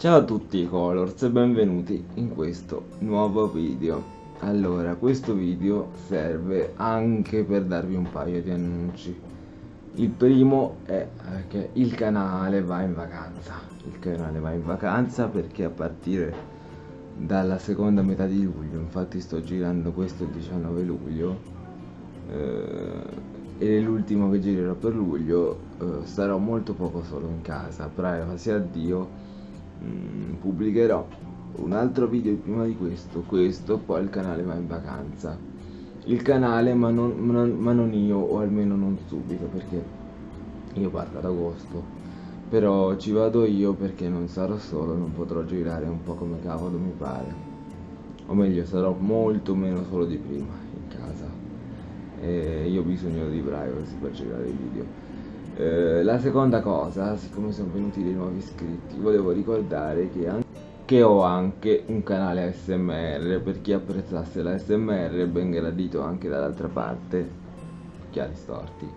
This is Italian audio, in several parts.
Ciao a tutti Colors e benvenuti in questo nuovo video. Allora, questo video serve anche per darvi un paio di annunci. Il primo è che il canale va in vacanza. Il canale va in vacanza perché a partire dalla seconda metà di luglio Infatti sto girando questo il 19 luglio eh, e l'ultimo che girerò per luglio eh, starò molto poco solo in casa, privacy addio, mh, mm, pubblicherò un altro video prima di questo, questo, poi il canale va in vacanza. Il canale ma non, ma ma non io, o almeno non subito, perché io parto ad agosto. Però ci vado io perché non sarò solo, non potrò girare un po' come cavolo mi pare. O meglio, sarò molto meno solo di prima e io ho bisogno di privacy per girare i video eh, la seconda cosa siccome sono venuti dei nuovi iscritti volevo ricordare che, che ho anche un canale ASMR per chi apprezzasse la ASMR ben gradito anche dall'altra parte occhiali storti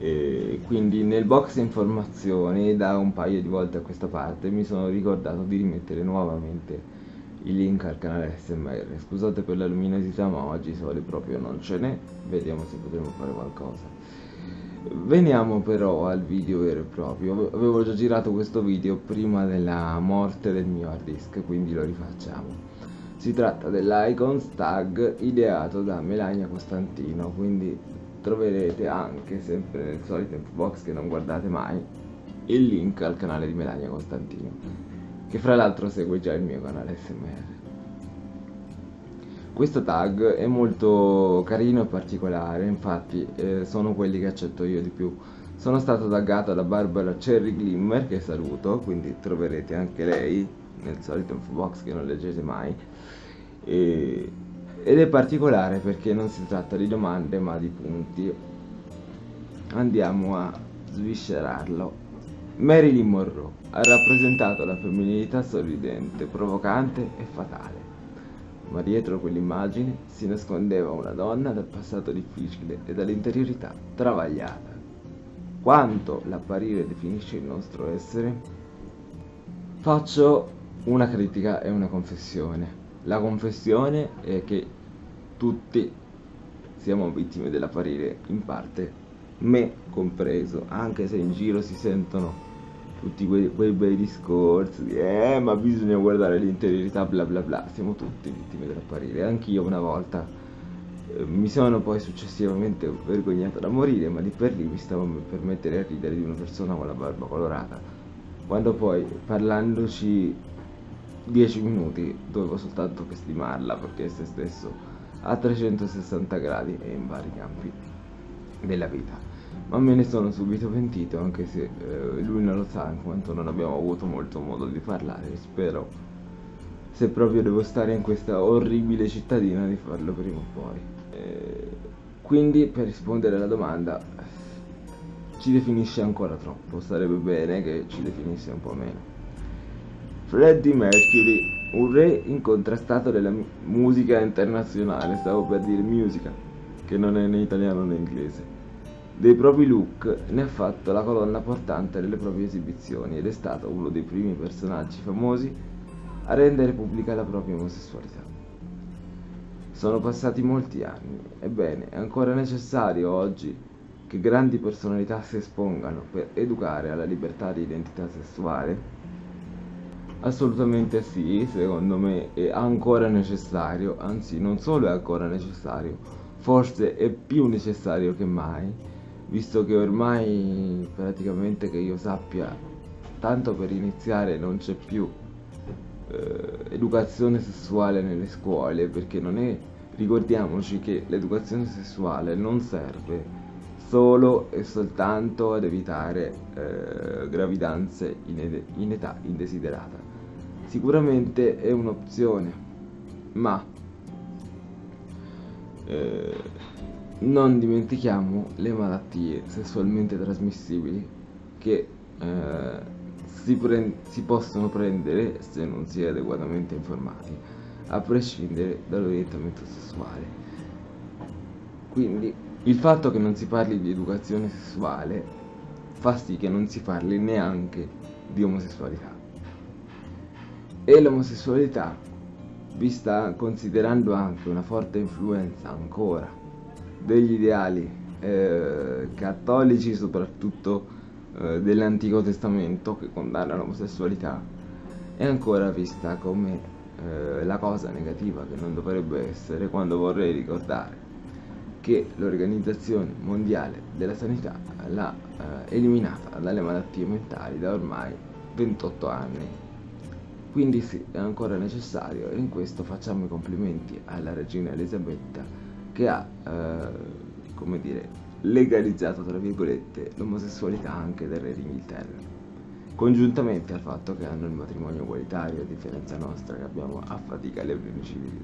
e quindi nel box informazioni da un paio di volte a questa parte mi sono ricordato di rimettere nuovamente il link al canale SMR. Scusate per la luminosità ma oggi sole proprio non ce n'è, vediamo se potremo fare qualcosa. Veniamo però al video vero e proprio, avevo già girato questo video prima della morte del mio hard disk, quindi lo rifacciamo. Si tratta dell'Icons tag ideato da Melania Costantino, quindi troverete anche sempre nel solito info box che non guardate mai il link al canale di Melania Costantino che fra l'altro segue già il mio canale SMR. Questo tag è molto carino e particolare, infatti eh, sono quelli che accetto io di più. Sono stato taggato da Barbara Cherry Glimmer, che saluto, quindi troverete anche lei nel solito info box che non leggete mai. E, ed è particolare perché non si tratta di domande ma di punti. Andiamo a sviscerarlo. Marilyn Monroe ha rappresentato la femminilità sorridente, provocante e fatale. Ma dietro quell'immagine si nascondeva una donna dal passato difficile e dall'interiorità travagliata. Quanto l'apparire definisce il nostro essere? Faccio una critica e una confessione. La confessione è che tutti siamo vittime dell'apparire in parte, me compreso, anche se in giro si sentono tutti quei, quei bei discorsi di eh ma bisogna guardare l'interiorità bla bla bla. Siamo tutti vittime dell'apparire. Anch'io una volta eh, mi sono poi successivamente vergognato da morire ma lì per lì mi stavo per mettere a ridere di una persona con la barba colorata. Quando poi parlandoci 10 minuti dovevo soltanto che stimarla perché è se stesso a 360 gradi e in vari campi della vita ma me ne sono subito pentito anche se eh, lui non lo sa in quanto non abbiamo avuto molto modo di parlare. Spero se proprio devo stare in questa orribile cittadina di farlo prima o poi. Eh, quindi per rispondere alla domanda ci definisce ancora troppo. Sarebbe bene che ci definisse un po' meno. Freddie Mercury un re incontrastato della musica internazionale. Stavo per dire musica che non è né italiano né inglese dei propri look ne ha fatto la colonna portante delle proprie esibizioni ed è stato uno dei primi personaggi famosi a rendere pubblica la propria omosessualità. Sono passati molti anni, ebbene è ancora necessario oggi che grandi personalità si espongano per educare alla libertà di identità sessuale? Assolutamente sì, secondo me è ancora necessario, anzi non solo è ancora necessario, forse è più necessario che mai visto che ormai praticamente che io sappia tanto per iniziare non c'è più eh, educazione sessuale nelle scuole perché non è ricordiamoci che l'educazione sessuale non serve solo e soltanto ad evitare eh, gravidanze in, in età indesiderata. Sicuramente è un'opzione ma eh, non dimentichiamo le malattie sessualmente trasmissibili che eh, si, si, possono prendere se non si è adeguatamente informati, a prescindere dall'orientamento sessuale. Quindi il fatto che non si parli di educazione sessuale fa sì che non si parli neanche di omosessualità. e l'omosessualità vista considerando anche una forte influenza ancora degli ideali eh, cattolici soprattutto eh, dell'Antico Testamento che condanna l'omosessualità è ancora vista come eh, la cosa negativa che non dovrebbe essere quando vorrei ricordare che l'Organizzazione Mondiale della Sanità l'ha eh, eliminata dalle malattie mentali da ormai 28 anni. Quindi sì, è ancora necessario e in questo facciamo i complimenti alla regina Elisabetta che ha, eh, come dire, legalizzato, tra virgolette, l'omosessualità anche del re d'Inghilterra. Congiuntamente al fatto che hanno il matrimonio egualitario, a differenza nostra che abbiamo a fatica le unioni civili.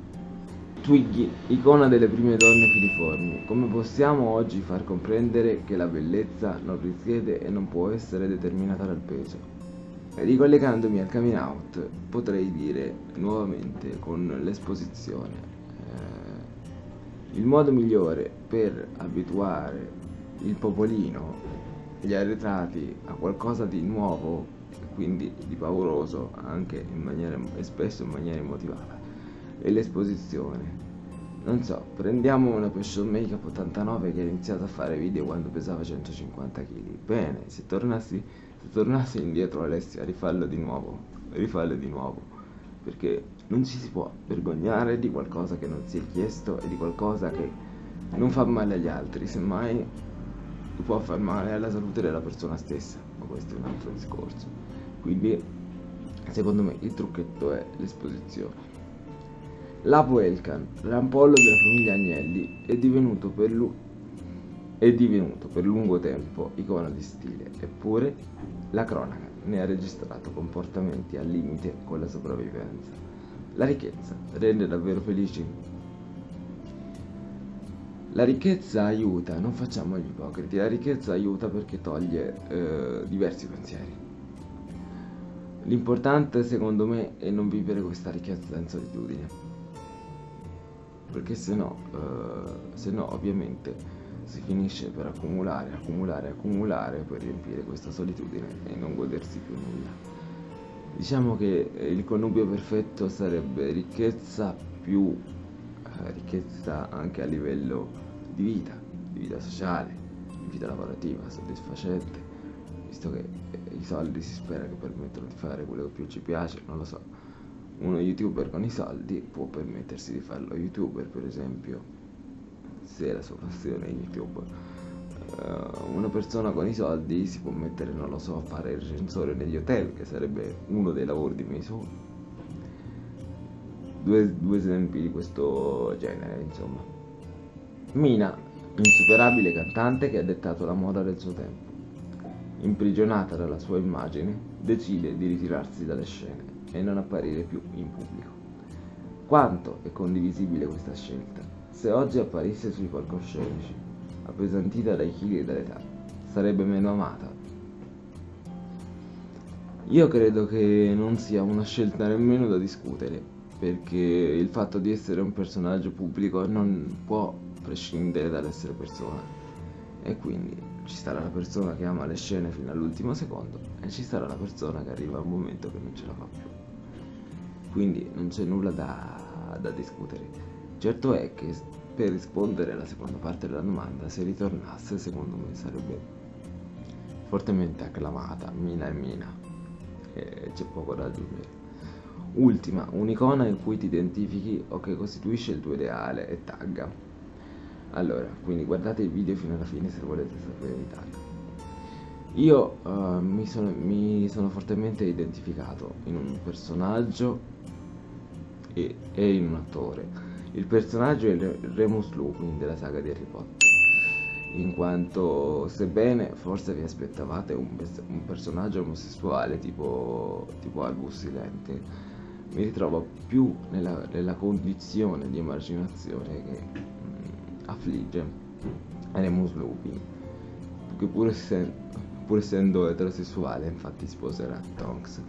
Twiggy, icona delle prime donne filiformi, come possiamo oggi far comprendere che la bellezza non risiede e non può essere determinata dal peso? Ricollegandomi al coming out, potrei dire nuovamente con l'esposizione. Il modo migliore per abituare il popolino, gli arretrati a qualcosa di nuovo, quindi di pauroso, anche in maniera, e spesso in maniera immotivata, e l'esposizione. Non so, prendiamo una Passion Makeup 89 che ha iniziato a fare video quando pesava 150 kg. Bene, se tornassi, se tornassi indietro Alessio a rifarlo di nuovo, rifarlo di nuovo, perché non ci si può vergognare di qualcosa che non si è chiesto e di qualcosa che non fa male agli altri, semmai può far male alla salute della persona stessa, ma questo è un altro discorso. Quindi, secondo me, il trucchetto è l'esposizione. Lapo Elkan, rampollo della famiglia Agnelli, è divenuto, per lu- è divenuto per lungo tempo icona di stile, eppure la cronaca ne ha registrato comportamenti al limite con la sopravvivenza. La ricchezza rende davvero felici? La ricchezza aiuta, non facciamo gli ipocriti, la ricchezza aiuta perché toglie eh, diversi pensieri. L'importante secondo me è non vivere questa ricchezza in solitudine perché se no, eh, se no ovviamente si finisce per accumulare, accumulare, accumulare per riempire questa solitudine e non godersi più nulla. Diciamo che il connubio perfetto sarebbe ricchezza più eh, ricchezza anche a livello di vita, di vita sociale, di vita lavorativa, soddisfacente, visto che eh, i soldi si spera che permettano di fare quello che più ci piace, non lo so. Uno youtuber con i soldi può permettersi di farlo. Youtuber per esempio se la sua passione è youtube una persona con i soldi si può mettere non lo so a fare il recensore negli hotel che sarebbe uno dei lavori dei miei sogni due, due esempi di questo genere insomma Mina insuperabile cantante che ha dettato la moda del suo tempo imprigionata dalla sua immagine decide di ritirarsi dalle scene e non apparire più in pubblico. Quanto è condivisibile questa scelta? Se oggi apparisse sui palcoscenici, appesantita dai chili e dall'età, sarebbe meno amata? Io credo che non sia una scelta nemmeno da discutere, perché il fatto di essere un personaggio pubblico non può prescindere dall'essere persona. E quindi ci sarà la persona che ama le scene fino all'ultimo secondo e ci sarà la persona che arriva a un momento che non ce la fa più quindi non c'è nulla da, da discutere. Certo è che per rispondere alla seconda parte della domanda, se ritornasse, secondo me sarebbe fortemente acclamata, Mina e Mina, e c'è poco da aggiungere. Ultima, un'icona in cui ti identifichi o che costituisce il tuo ideale e tagga. Allora, quindi guardate il video fino alla fine se volete sapere i tag. Io uh, mi, sono, mi sono fortemente identificato in un personaggio e, e in un attore. Il personaggio è Remus Lupin della saga di Harry Potter, in quanto sebbene forse vi aspettavate un, un personaggio omosessuale tipo, tipo Albus Silente, mi ritrovo più nella, nella condizione di emarginazione che mh, mm, affligge Remus Lupin, che pur, essendo, pur essendo eterosessuale infatti sposerà Tonks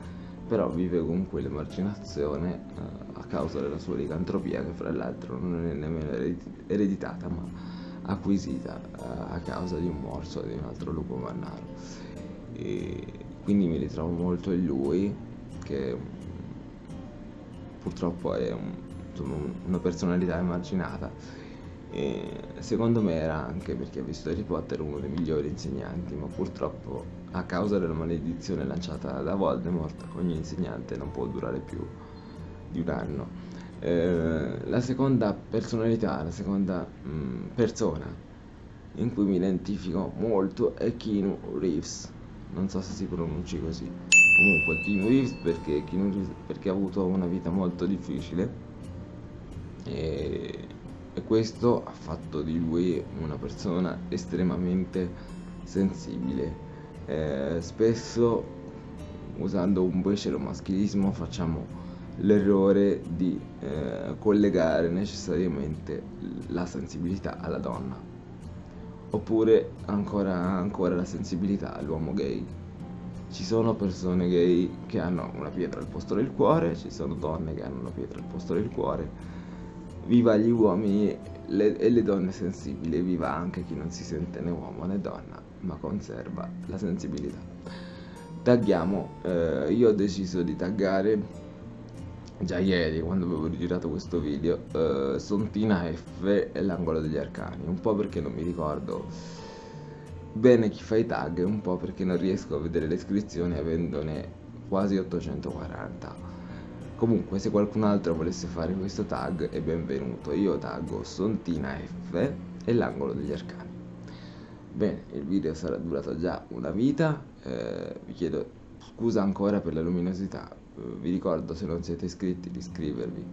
però vive comunque l'emarginazione eh, a causa della sua licantropia che fra l'altro non è nemmeno ereditata ma acquisita eh, a causa di un morso di un altro lupo mannaro e quindi mi ritrovo molto in lui che purtroppo è un, insomma, una personalità emarginata. E secondo me era anche perché ha visto Harry Potter uno dei migliori insegnanti, ma purtroppo a causa della maledizione lanciata da Voldemort ogni insegnante non può durare più di un anno. Eh, la seconda personalità, la seconda mh, mm, persona in cui mi identifico molto è Keanu Reeves. Non so se si pronunci così. Comunque Keanu Reeves perché, Keanu Reeves perché ha avuto una vita molto difficile e, questo ha fatto di lui una persona estremamente sensibile. Eh, spesso usando un becero maschilismo facciamo l'errore di eh, collegare necessariamente la sensibilità alla donna. Oppure ancora, ancora la sensibilità all'uomo gay. Ci sono persone gay che hanno una pietra al posto del cuore ci sono donne che hanno una pietra al posto del cuore viva gli uomini le, e le donne sensibili viva anche chi non si sente né uomo né donna ma conserva la sensibilità. Tagghiamo eh, io ho deciso di taggare già ieri quando avevo girato questo video uh, Sontina F e l'angolo degli arcani. Un po' perché non mi ricordo bene chi fa i tag un po' perché non riesco a vedere le iscrizioni avendone quasi 840 comunque se qualcun altro volesse fare questo tag è benvenuto io taggo Sontina F e l'angolo degli arcani bene il video sarà durato già una vita eh, vi chiedo scusa ancora per la luminosità vi ricordo se non siete iscritti di iscrivervi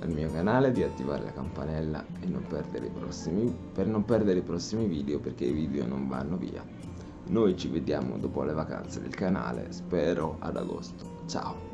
al mio canale, di attivare la campanella e non prossimi, per non perdere i prossimi video perché i video non vanno via. Noi ci vediamo dopo le vacanze del canale, spero ad agosto. Ciao!